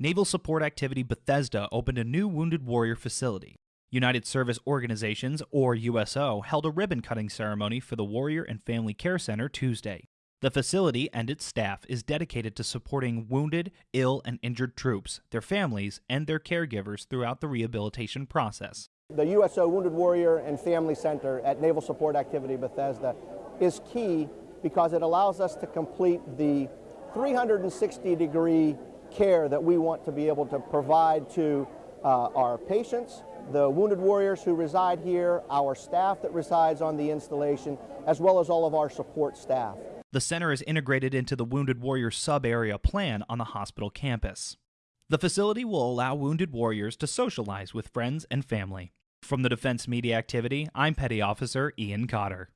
Naval Support Activity Bethesda opened a new Wounded Warrior facility. United Service Organizations, or USO, held a ribbon cutting ceremony for the Warrior and Family Care Center Tuesday. The facility and its staff is dedicated to supporting wounded, ill, and injured troops, their families, and their caregivers throughout the rehabilitation process. The USO Wounded Warrior and Family Center at Naval Support Activity Bethesda is key because it allows us to complete the 360 degree care that we want to be able to provide to uh, our patients, the wounded warriors who reside here, our staff that resides on the installation, as well as all of our support staff. The center is integrated into the Wounded Warrior sub area plan on the hospital campus. The facility will allow wounded warriors to socialize with friends and family. From the Defense Media Activity, I'm Petty Officer Ian Cotter.